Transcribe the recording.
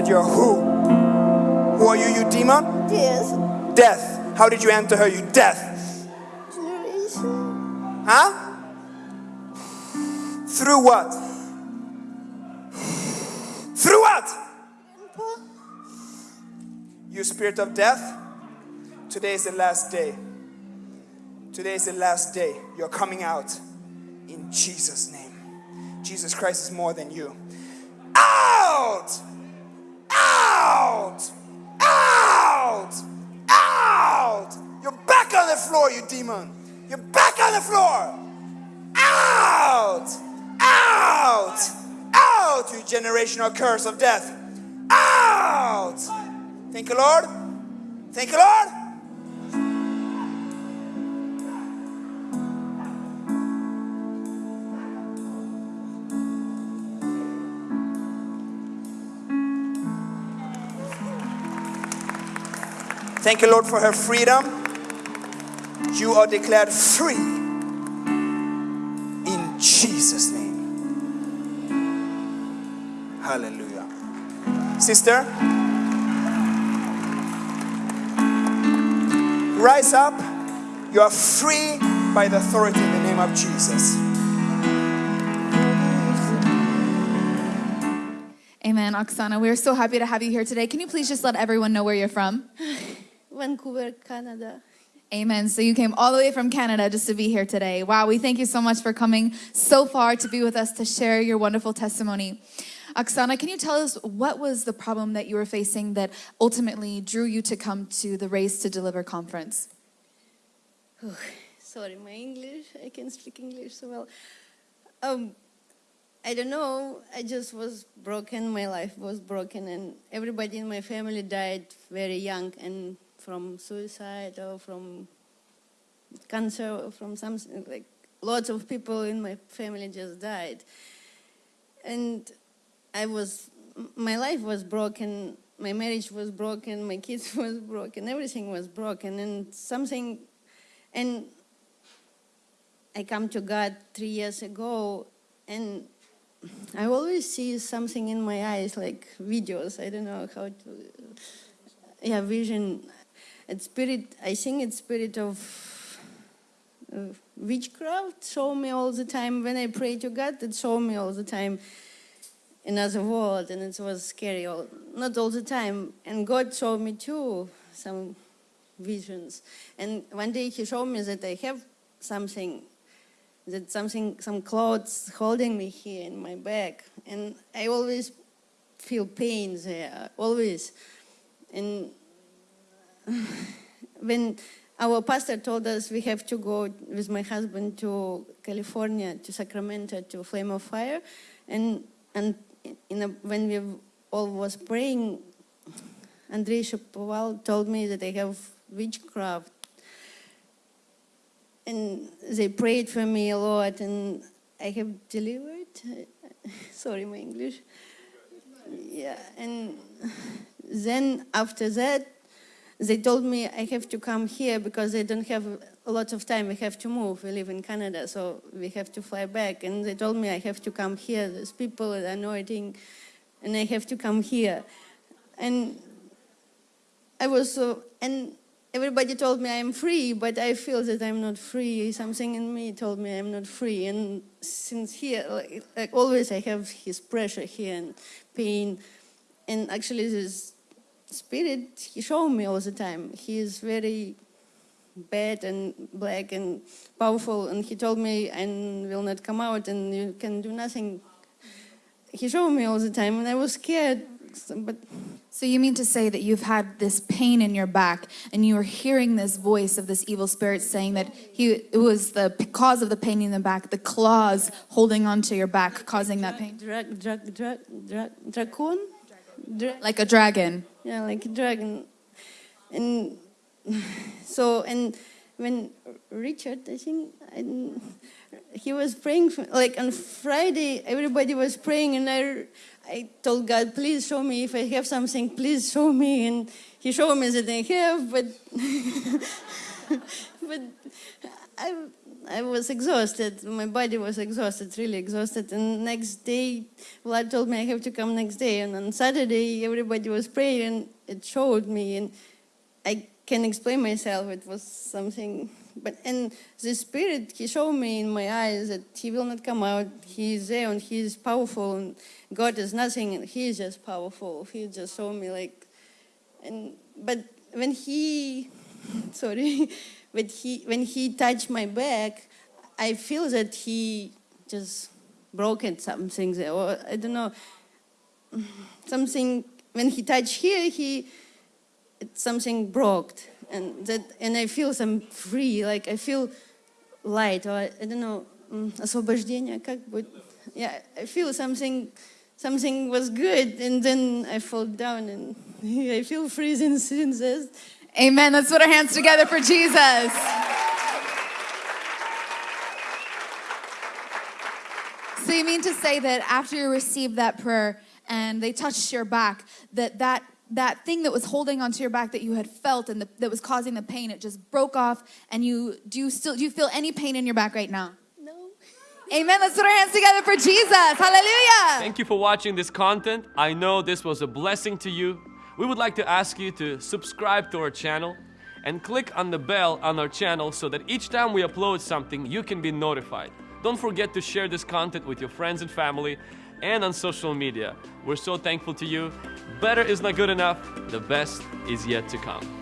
that you're who? Who are you, you demon? Yes. Death. How did you enter her, you death? Generation. Huh? Through what? Through what? Grandpa. You spirit of death, today is the last day. Today is the last day. You're coming out in Jesus' name. Jesus Christ is more than you. Out! Floor, you demon. You're back on the floor. Out! Out! Out, you generational curse of death. Out! Thank you, Lord. Thank you, Lord. Thank you, Lord, for her freedom. You are declared free in Jesus' name. Hallelujah. Sister, rise up. You are free by the authority in the name of Jesus. Amen, Oksana. We're so happy to have you here today. Can you please just let everyone know where you're from? Vancouver, Canada. Amen. So you came all the way from Canada just to be here today. Wow, we thank you so much for coming so far to be with us to share your wonderful testimony. Oksana, can you tell us what was the problem that you were facing that ultimately drew you to come to the Raised to Deliver conference? Sorry, my English. I can speak English so well. Um, I don't know. I just was broken. My life was broken, and everybody in my family died very young and from suicide or from cancer or from something like lots of people in my family just died. And I was, my life was broken. My marriage was broken. My kids was broken. Everything was broken, and something, and I come to God three years ago, and I always see something in my eyes, like videos. I don't know how to, yeah, vision. It's spirit. I think it's spirit of uh, witchcraft. Show me all the time when I pray to God. It show me all the time another world, and it was scary. All, not all the time, and God showed me too some visions. And one day He showed me that I have something that something, some clothes holding me here in my back. And I always feel pain there, always. And when our pastor told us we have to go with my husband to California, to Sacramento, to Flame of Fire, and, and a, when we all was praying, Andrei Shapoval told me that I have witchcraft and they prayed for me a lot and I have delivered. Sorry, my English. Yeah, and then after that, they told me I have to come here because they don't have a lot of time. We have to move. We live in Canada, so we have to fly back. And they told me I have to come here. There's people are annoying, and I have to come here. And I was so, and everybody told me I'm free, but I feel that I'm not free. Something in me told me I'm not free. And since here, like, like always, I have his pressure here and pain. And actually, this spirit, he showed me all the time. He is very bad and black and powerful. And he told me I will not come out and you can do nothing. He showed me all the time, and I was scared. But So you mean to say that you've had this pain in your back and you were hearing this voice of this evil spirit saying that he it was the cause of the pain in the back, the claws holding onto your back causing that pain? dragon? Dra- Like a dragon. Yeah, like a dragon. And so, and when Richard, I think, I, he was praying, for, like on Friday, everybody was praying, and I, I told God, please show me if I have something, please show me. And he showed me that I have, but, but I, I was exhausted. My body was exhausted, really exhausted. And next day, Vlad told me I have to come next day. And on Saturday, everybody was praying, it showed me. And I can explain myself. It was something. But and the spirit, he showed me in my eyes that he will not come out. He is there, and he is powerful. And God is nothing, and he is just powerful. He just showed me like, and but when he, sorry but he, when he touched my back, I feel that he just broken something there, or I don't know, something. When he touched here, he something broke, and that, and I feel some free, like I feel light, or I, I don't know, освобождение, как будет? Yeah, I feel something, something was good, and then I fall down, and I feel freezing since this. Amen. Let's put our hands together for Jesus. So you mean to say that after you received that prayer and they touched your back, that that that thing that was holding onto your back that you had felt and the, that was causing the pain, it just broke off, and you do you still do you feel any pain in your back right now? No. Amen. Let's put our hands together for Jesus. Hallelujah. Thank you for watching this content. I know this was a blessing to you. We would like to ask you to subscribe to our channel and click on the bell on our channel so that each time we upload something, you can be notified. Don't forget to share this content with your friends and family and on social media. We're so thankful to you. Better is not good enough. The best is yet to come.